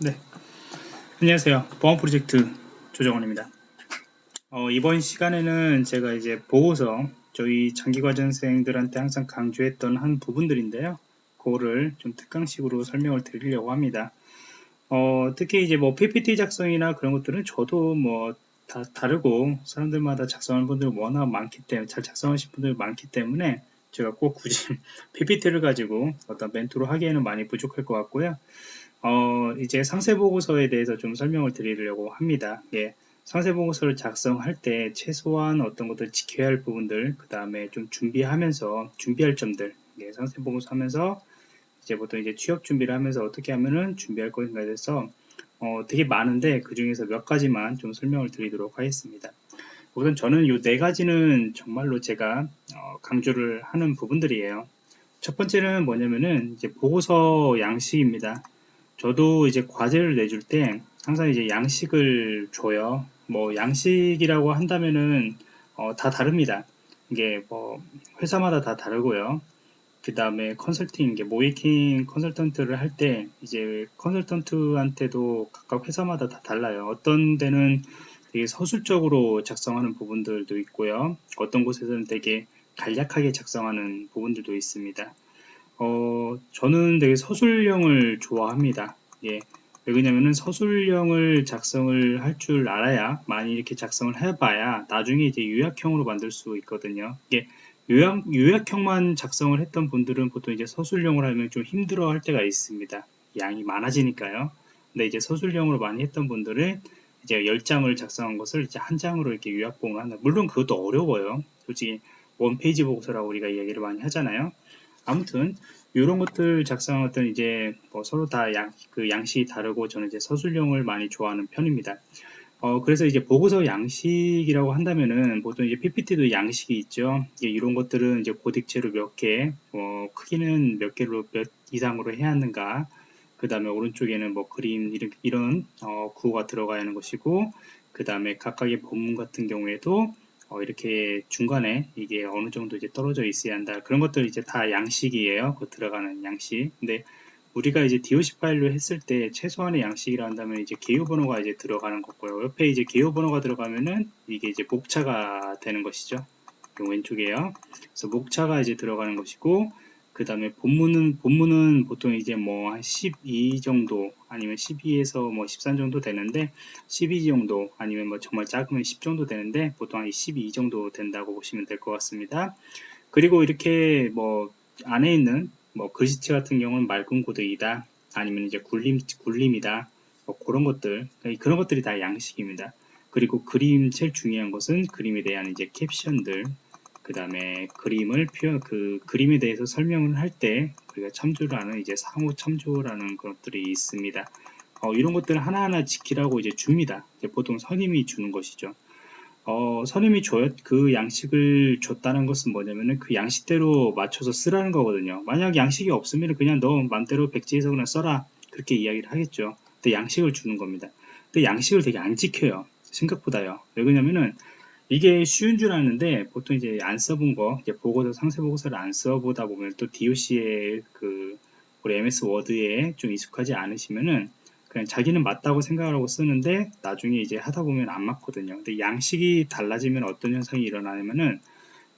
네. 안녕하세요. 보안 프로젝트 조정원입니다. 어, 이번 시간에는 제가 이제 보고서 저희 장기과정생들한테 항상 강조했던 한 부분들인데요. 그거를 좀 특강식으로 설명을 드리려고 합니다. 어, 특히 이제 뭐 PPT 작성이나 그런 것들은 저도 뭐 다 다르고 사람들마다 작성하는 분들 워낙 많기 때문에 잘 작성하신 분들 많기 때문에 제가 꼭 굳이 PPT를 가지고 어떤 멘트로 하기에는 많이 부족할 것 같고요. 어, 이제 상세 보고서에 대해서 좀 설명을 드리려고 합니다. 예, 상세 보고서를 작성할 때 최소한 어떤 것들 지켜야 할 부분들, 그 다음에 좀 준비하면서 준비할 점들, 예, 상세 보고서 하면서 이제 보통 이제 취업 준비를 하면서 어떻게 하면은 준비할 것인가에 대해서 어, 되게 많은데 그 중에서 몇 가지만 좀 설명을 드리도록 하겠습니다. 우선 저는 이 네 가지는 정말로 제가 어, 강조를 하는 부분들이에요. 첫 번째는 뭐냐면은 이제 보고서 양식입니다. 저도 이제 과제를 내줄 때 항상 이제 양식을 줘요. 뭐 양식이라고 한다면은 어, 다 다릅니다. 이게 뭐 회사마다 다 다르고요. 그 다음에 컨설팅, 모이킹 컨설턴트를 할 때 이제 컨설턴트한테도 각각 회사마다 다 달라요. 어떤 데는 되게 서술적으로 작성하는 부분들도 있고요. 어떤 곳에서는 되게 간략하게 작성하는 부분들도 있습니다. 어, 저는 되게 서술형을 좋아합니다. 예. 왜냐면은 서술형을 작성을 할 줄 알아야 많이 이렇게 작성을 해봐야 나중에 이제 요약형으로 만들 수 있거든요. 이게 요약, 요약형만 작성을 했던 분들은 보통 이제 서술형으로 하면 좀 힘들어 할 때가 있습니다. 양이 많아지니까요. 근데 이제 서술형으로 많이 했던 분들은 이제 10장을 작성한 것을 이제 한 장으로 이렇게 요약본을 한다. 물론 그것도 어려워요. 솔직히 원페이지 보고서라고 우리가 이야기를 많이 하잖아요. 아무튼 이런 것들 작성할 때는 이제 뭐 서로 다 양, 그 양식이 다르고 저는 이제 서술형을 많이 좋아하는 편입니다. 어, 그래서 이제 보고서 양식이라고 한다면은 보통 이제 PPT도 양식이 있죠. 이런 것들은 이제 고딕체로 몇 개, 뭐 크기는 몇 개로 몇 이상으로 해야 하는가. 그 다음에 오른쪽에는 뭐 그림 이런, 이런 어, 구호가 들어가야 하는 것이고, 그 다음에 각각의 본문 같은 경우에도 어, 이렇게 중간에 이게 어느 정도 이제 떨어져 있어야 한다. 그런 것들 이제 다 양식이에요. 그 들어가는 양식. 근데 우리가 이제 DOC 파일로 했을 때 최소한의 양식이라 한다면 이제 개요 번호가 이제 들어가는 거고요. 옆에 이제 개요 번호가 들어가면은 이게 이제 목차가 되는 것이죠. 왼쪽에요. 그래서 목차가 이제 들어가는 것이고 그 다음에 본문은 본문은 보통 이제 뭐 한 12 정도 아니면 12에서 뭐 13 정도 되는데 12 정도 아니면 뭐 정말 작으면 10 정도 되는데 보통 한 12 정도 된다고 보시면 될 것 같습니다. 그리고 이렇게 뭐 안에 있는 뭐 글씨체 같은 경우는 맑은 코드이다 아니면 이제 굴림 굴림이다 뭐 그런 것들 그런 것들이 다 양식입니다. 그리고 그림 제일 중요한 것은 그림에 대한 이제 캡션들 그 다음에 그림을 표현, 그 그림에 대해서 설명을 할 때 우리가 참조를 하는 이제 상호 참조라는 것들이 있습니다. 어, 이런 것들을 하나하나 지키라고 이제 줍니다. 이제 보통 선임이 주는 것이죠. 어, 선임이 줘요, 그 양식을 줬다는 것은 뭐냐면은 그 양식대로 맞춰서 쓰라는 거거든요. 만약 양식이 없으면 그냥 너 맘대로 백지에서 그냥 써라. 그렇게 이야기를 하겠죠. 근데 양식을 주는 겁니다. 근데 양식을 되게 안 지켜요. 생각보다요. 왜 그러냐면은 이게 쉬운 줄 아는데 보통 이제 안 써본 거 이제 보고서 상세 보고서를 안 써보다 보면 또 DOC의 그 우리 MS 워드에 좀 익숙하지 않으시면은 그냥 자기는 맞다고 생각을 하고 쓰는데 나중에 이제 하다 보면 안 맞거든요. 근데 양식이 달라지면 어떤 현상이 일어나냐면은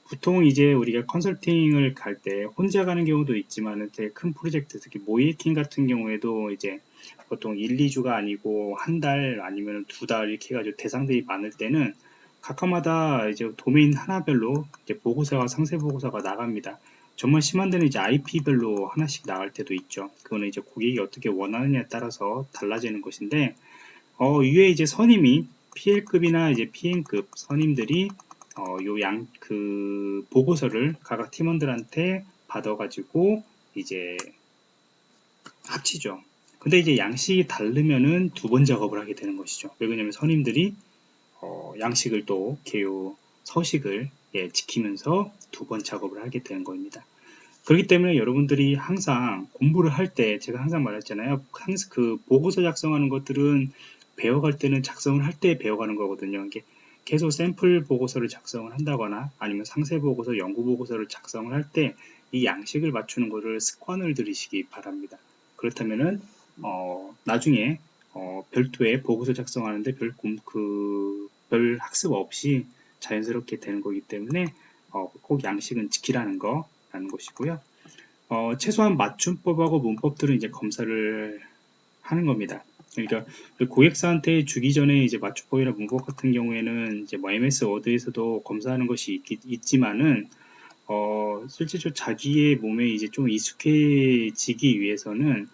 보통 이제 우리가 컨설팅을 갈 때 혼자 가는 경우도 있지만 되게 큰 프로젝트 특히 모이킹 같은 경우에도 이제 보통 1, 2주가 아니고 한 달 아니면 두 달 이렇게 해가지고 대상들이 많을 때는 각각마다 이제 도메인 하나별로 이제 보고서와 상세 보고서가 나갑니다. 정말 심한 데는 이제 IP별로 하나씩 나갈 때도 있죠. 그거는 이제 고객이 어떻게 원하느냐에 따라서 달라지는 것인데, 어, 위에 이제 선임이 PL급이나 이제 PN급 선임들이 어, 요 양, 그, 보고서를 각각 팀원들한테 받아가지고 이제 합치죠. 근데 이제 양식이 다르면은 두 번 작업을 하게 되는 것이죠. 왜 그러냐면 선임들이 어, 양식을 또 개요 서식을 예, 지키면서 두 번 작업을 하게 되는 겁니다. 그렇기 때문에 여러분들이 항상 공부를 할 때 제가 항상 말했잖아요. 항상 그 보고서 작성하는 것들은 배워갈 때는 작성을 할 때 배워가는 거거든요. 이게 계속 샘플 보고서를 작성을 한다거나 아니면 상세 보고서, 연구 보고서를 작성을 할 때 이 양식을 맞추는 것을 습관을 들이시기 바랍니다. 그렇다면은 어, 나중에 어, 별도의 보고서 작성하는데 별, 그, 별 학습 없이 자연스럽게 되는 거기 때문에 어, 꼭 양식은 지키라는 거라는 것이고요. 어, 최소한 맞춤법하고 문법들은 이제 검사를 하는 겁니다. 그러니까 고객사한테 주기 전에 이제 맞춤법이나 문법 같은 경우에는 이제 뭐 MS 워드에서도 검사하는 것이 있, 지만은 어, 실제로 자기의 몸에 이제 좀 익숙해지기 위해서는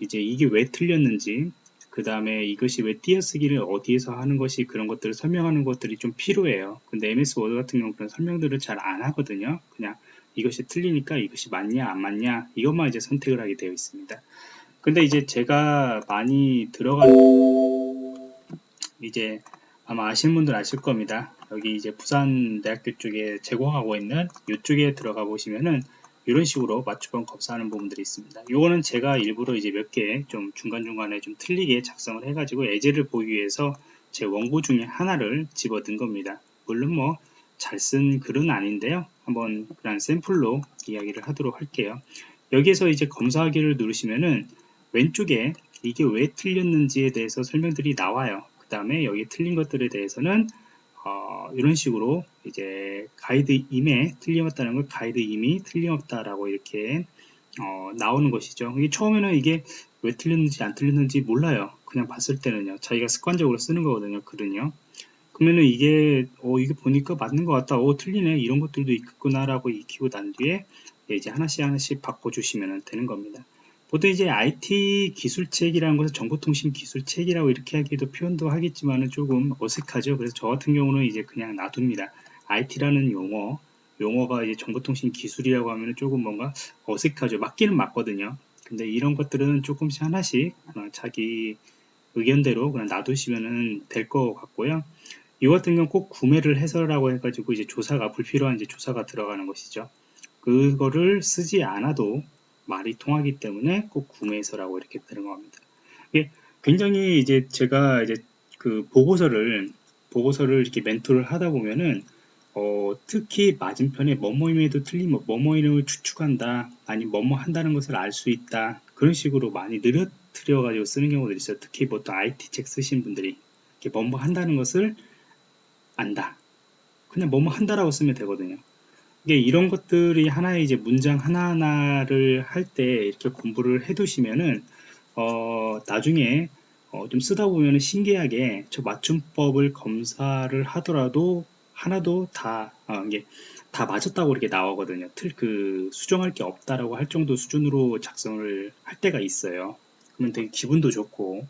이제 이게 왜 틀렸는지 그 다음에 이것이 왜 띄어쓰기를 어디에서 하는 것이 그런 것들을 설명하는 것들이 좀 필요해요. 근데 MS 워드 같은 경우 그런 설명들을 잘 안 하거든요. 그냥 이것이 틀리니까 이것이 맞냐 안 맞냐 이것만 이제 선택을 하게 되어 있습니다. 근데 이제 제가 많이 들어가는 이제 아마 아시는 분들 아실 겁니다. 여기 이제 부산대학교 쪽에 제공하고 있는 이쪽에 들어가 보시면은 이런 식으로 맞춤법 검사하는 부분들이 있습니다. 이거는 제가 일부러 이제 몇 개 좀 중간중간에 좀 틀리게 작성을 해가지고 예제를 보기 위해서 제 원고 중에 하나를 집어든 겁니다. 물론 뭐 잘 쓴 글은 아닌데요. 한번 그냥 샘플로 이야기를 하도록 할게요. 여기에서 이제 검사하기를 누르시면은 왼쪽에 이게 왜 틀렸는지에 대해서 설명들이 나와요. 그 다음에 여기 틀린 것들에 대해서는 어, 이런 식으로 이제 가이드 임에 틀림없다는 걸 가이드 임이 틀림없다라고 이렇게 어, 나오는 것이죠. 이게 처음에는 이게 왜 틀렸는지 안 틀렸는지 몰라요. 그냥 봤을 때는요. 자기가 습관적으로 쓰는 거거든요. 글은요. 그러면은 이게 어 이게 보니까 맞는 것 같다. 어 틀리네. 이런 것들도 있구나라고 익히고 난 뒤에 이제 하나씩 하나씩 바꿔 주시면 되는 겁니다. 보통 이제 IT 기술책이라는 것은 정보통신 기술책이라고 이렇게 하기도 표현도 하겠지만은 조금 어색하죠. 그래서 저 같은 경우는 이제 그냥 놔둡니다. IT라는 용어, 용어가 이제 정보통신 기술이라고 하면 조금 뭔가 어색하죠. 맞기는 맞거든요. 근데 이런 것들은 조금씩 하나씩 자기 의견대로 그냥 놔두시면 될것 같고요. 이 같은 경우 꼭 구매를 해서라고 해가지고 이제 조사가 불필요한 이제 조사가 들어가는 것이죠. 그거를 쓰지 않아도 말이 통하기 때문에 꼭 구매해서라고 이렇게 들어갑니다. 이게 굉장히 이제 제가 이제 그 보고서를 보고서를 이렇게 멘토를 하다 보면은 어, 특히 맞은편에 뭐뭐임에도 틀린 뭐, 뭐뭐임을 추측한다 아니 뭐뭐 한다는 것을 알 수 있다 그런 식으로 많이 느려뜨려 가지고 쓰는 경우들이 있어요. 특히 보통 IT 책 쓰신 분들이 이렇게 뭐뭐 한다는 것을 안다. 그냥 뭐뭐 한다라고 쓰면 되거든요 이게 이런 것들이 하나의 이제 문장 하나하나를 할 때 이렇게 공부를 해 두시면은 어 나중에 어 좀 쓰다 보면 신기하게 저 맞춤법을 검사를 하더라도 하나도 다 어, 이게 다 맞았다고 이렇게 나오거든요. 틀 그 수정할 게 없다라고 할 정도 수준으로 작성을 할 때가 있어요. 그러면 되게 기분도 좋고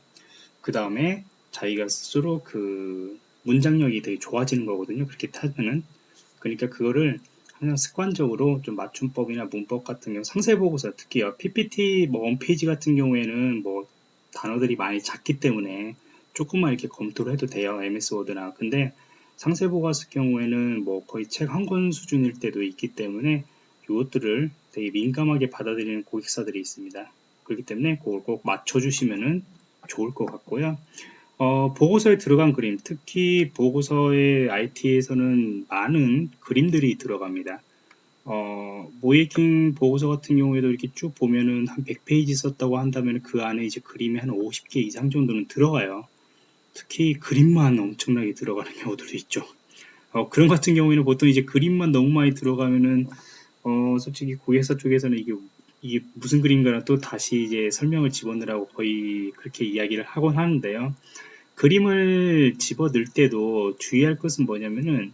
그 다음에 자기가 스스로 그 문장력이 되게 좋아지는 거거든요. 그렇게 타면은 그러니까 그거를 그냥 습관적으로 좀 맞춤법이나 문법 같은 경우 상세 보고서 특히 PPT 뭐 원페이지 같은 경우에는 뭐 단어들이 많이 작기 때문에 조금만 이렇게 검토를 해도 돼요 MS 워드나. 근데 상세 보고서 경우에는 뭐 거의 책 한 권 수준일 때도 있기 때문에 이것들을 되게 민감하게 받아들이는 고객사들이 있습니다. 그렇기 때문에 그걸 꼭 맞춰주시면 좋을 것 같고요 어, 보고서에 들어간 그림, 특히 보고서의 IT에서는 많은 그림들이 들어갑니다. 어, 모이킹 보고서 같은 경우에도 이렇게 쭉 보면은 한 100페이지 썼다고 한다면 그 안에 이제 그림이 한 50개 이상 정도는 들어가요. 특히 그림만 엄청나게 들어가는 경우들도 있죠. 어, 그런 같은 경우에는 보통 이제 그림만 너무 많이 들어가면은 어, 솔직히 고객사 쪽에서는 이게 이게 무슨 그림인가를 또 다시 이제 설명을 집어넣으라고 거의 그렇게 이야기를 하곤 하는데요. 그림을 집어 넣을 때도 주의할 것은 뭐냐면은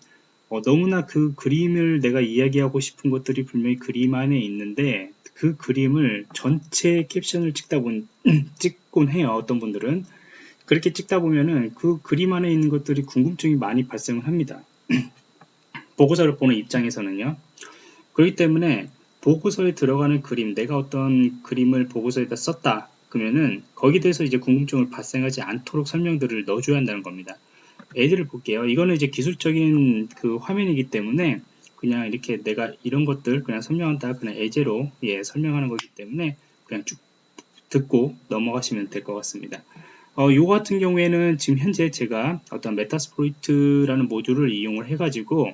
어, 너무나 그 그림을 내가 이야기하고 싶은 것들이 분명히 그림 안에 있는데 그 그림을 전체 캡션을 찍다 본 찍곤 해요 어떤 분들은. 그렇게 찍다 보면은 그 그림 안에 있는 것들이 궁금증이 많이 발생을 합니다. 보고서를 보는 입장에서는요. 그렇기 때문에 보고서에 들어가는 그림 내가 어떤 그림을 보고서에다 썼다 그러면은 거기에 대해서 이제 궁금증을 발생하지 않도록 설명들을 넣어줘야 한다는 겁니다. 예를 볼게요. 이거는 이제 기술적인 그 화면이기 때문에 그냥 이렇게 내가 이런 것들 그냥 설명한다 그냥 예제로 예 설명하는 거기 때문에 그냥 쭉 듣고 넘어가시면 될 것 같습니다. 어, 요 같은 경우에는 지금 현재 제가 어떤 Metasploit라는 모듈을 이용을 해가지고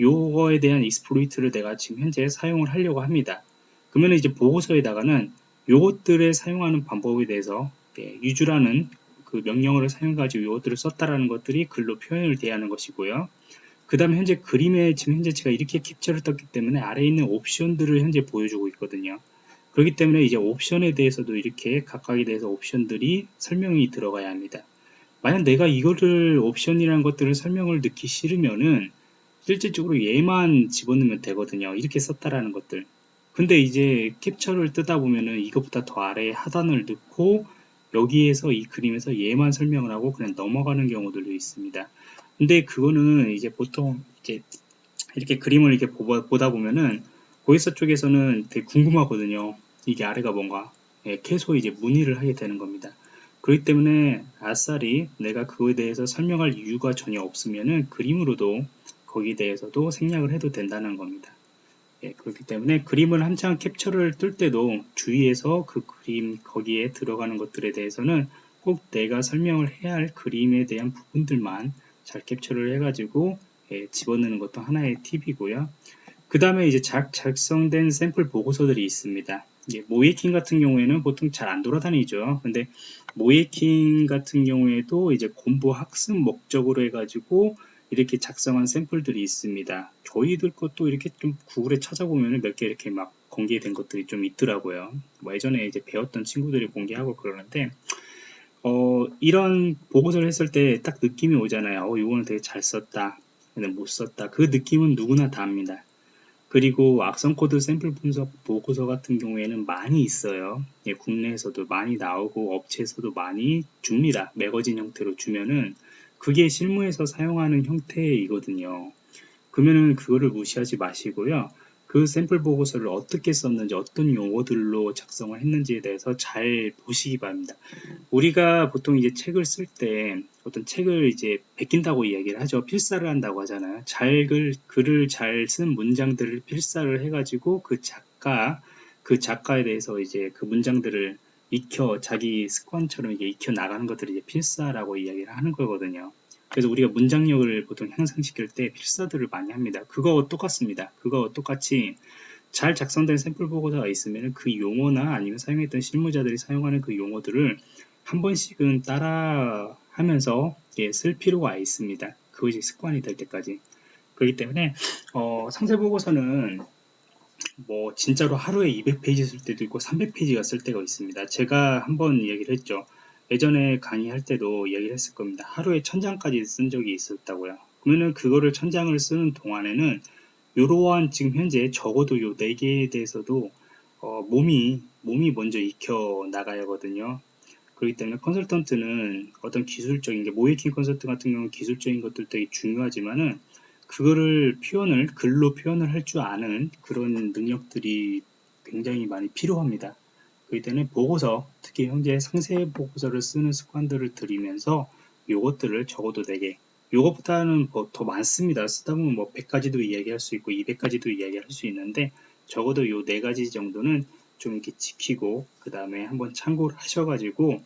요거에 대한 exploit를 내가 지금 현재 사용을 하려고 합니다. 그러면 이제 보고서에다가는 요것들에 사용하는 방법에 대해서 예, use라는 그 명령어를 사용해가지고 이것들을 썼다라는 것들이 글로 표현을 대하는 것이고요. 그 다음에 현재 그림에 지금 현재 제가 이렇게 캡처를 떴기 때문에 아래에 있는 옵션들을 현재 보여주고 있거든요. 그렇기 때문에 이제 옵션에 대해서도 이렇게 각각에 대해서 옵션들이 설명이 들어가야 합니다. 만약 내가 이거를 옵션이라는 것들을 설명을 넣기 싫으면은 실질적으로 얘만 집어넣으면 되거든요. 이렇게 썼다라는 것들. 근데 이제 캡처를 뜨다 보면은 이것보다 더 아래에 하단을 넣고 여기에서 이 그림에서 얘만 설명을 하고 그냥 넘어가는 경우들도 있습니다. 근데 그거는 이제 보통 이제 이렇게 그림을 이렇게 보다 보면은 고객사 쪽에서는 되게 궁금하거든요. 이게 아래가 뭔가 예, 계속 이제 문의를 하게 되는 겁니다. 그렇기 때문에 아싸리 내가 그거에 대해서 설명할 이유가 전혀 없으면은 그림으로도 거기에 대해서도 생략을 해도 된다는 겁니다. 예, 그렇기 때문에 그림을 한창 캡처를 뜰 때도 주의해서 그 그림 거기에 들어가는 것들에 대해서는 꼭 내가 설명을 해야 할 그림에 대한 부분들만 잘 캡처를 해가지고 예, 집어넣는 것도 하나의 팁이고요. 그 다음에 이제 작, 작성된 샘플 보고서들이 있습니다. 예, 모이킹 같은 경우에는 보통 잘 안 돌아다니죠. 근데 모이킹 같은 경우에도 이제 공부 학습 목적으로 해가지고 이렇게 작성한 샘플들이 있습니다. 저희들 것도 이렇게 좀 구글에 찾아보면 몇 개 이렇게 막 공개된 것들이 좀 있더라고요. 뭐 예전에 이제 배웠던 친구들이 공개하고 그러는데 어, 이런 보고서를 했을 때 딱 느낌이 오잖아요. 어, 이거는 되게 잘 썼다. 근데 못 썼다. 그 느낌은 누구나 다 합니다. 그리고 악성 코드 샘플 분석 보고서 같은 경우에는 많이 있어요. 예, 국내에서도 많이 나오고 업체에서도 많이 줍니다. 매거진 형태로 주면은 그게 실무에서 사용하는 형태이거든요. 그러면은 그거를 무시하지 마시고요. 그 샘플 보고서를 어떻게 썼는지 어떤 용어들로 작성을 했는지에 대해서 잘 보시기 바랍니다. 우리가 보통 이제 책을 쓸 때 어떤 책을 이제 베낀다고 이야기를 하죠. 필사를 한다고 하잖아요. 잘 글, 글을 잘 쓴 문장들을 필사를 해가지고 그 작가, 그 작가에 대해서 이제 그 문장들을 익혀 자기 습관처럼 이게 익혀 나가는 것들을 이제 필사라고 이야기를 하는 거거든요. 그래서 우리가 문장력을 보통 향상시킬 때 필사들을 많이 합니다. 그거와 똑같습니다. 그거와 똑같이 잘 작성된 샘플 보고서가 있으면 그 용어나 아니면 사용했던 실무자들이 사용하는 그 용어들을 한 번씩은 따라 하면서 예, 쓸 필요가 있습니다. 그것이 습관이 될 때까지. 그렇기 때문에 어, 상세 보고서는 뭐 진짜로 하루에 200페이지 쓸 때도 있고 300페이지가 쓸 때가 있습니다. 제가 한번 얘기를 했죠. 예전에 강의할 때도 얘기를 했을 겁니다. 하루에 천장까지 쓴 적이 있었다고요. 그러면은 그거를 천장을 쓰는 동안에는 이러한 지금 현재 적어도 요 네 개에 대해서도 어, 몸이 몸이 먼저 익혀 나가야 하거든요. 그렇기 때문에 컨설턴트는 어떤 기술적인 게 모이킹 컨설트 같은 경우는 기술적인 것들 되게 중요하지만은 그거를 표현을 글로 표현을 할 줄 아는 그런 능력들이 굉장히 많이 필요합니다. 그렇기 때문에 보고서, 특히 현재 상세 보고서를 쓰는 습관들을 들이면서 요것들을 적어도 4개, 요것보다는 뭐 더 많습니다. 쓰다 보면 뭐 100가지도 이야기할 수 있고 200가지도 이야기할 수 있는데 적어도 요 4가지 정도는 좀 이렇게 지키고 그 다음에 한번 참고를 하셔가지고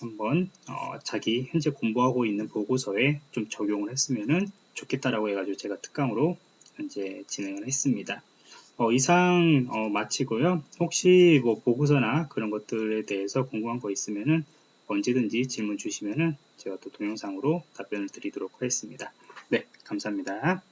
한번 어 자기 현재 공부하고 있는 보고서에 좀 적용을 했으면 좋겠다라고 해가지고 제가 특강으로 현재 진행을 했습니다. 어, 이상 어, 마치고요. 혹시 뭐 보고서나 그런 것들에 대해서 궁금한 거 있으면은 언제든지 질문 주시면은 제가 또 동영상으로 답변을 드리도록 하겠습니다. 네, 감사합니다.